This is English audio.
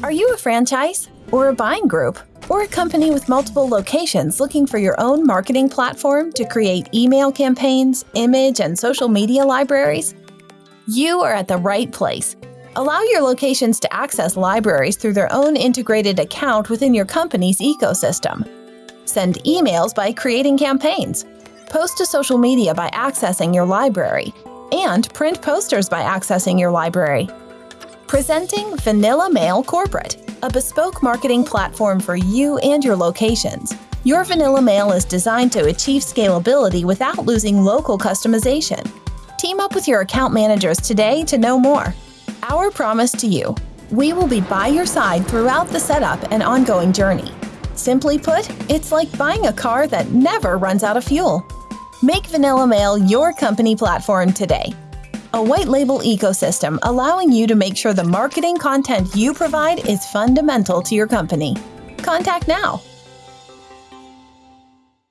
Are you a franchise, or a buying group, or a company with multiple locations looking for your own marketing platform to create email campaigns, image, and social media libraries? You are at the right place. Allow your locations to access libraries through their own integrated account within your company's ecosystem. Send emails by creating campaigns. Post to social media by accessing your library. And print posters by accessing your library. Presenting Vanilla Mail Corporate, a bespoke marketing platform for you and your locations. Your Vanilla Mail is designed to achieve scalability without losing local customization. Team up with your account managers today to know more. Our promise to you we will be by your side throughout the setup and ongoing journey. Simply put, it's like buying a car that never runs out of fuel. Make Vanilla Mail your company platform today a white label ecosystem allowing you to make sure the marketing content you provide is fundamental to your company. Contact now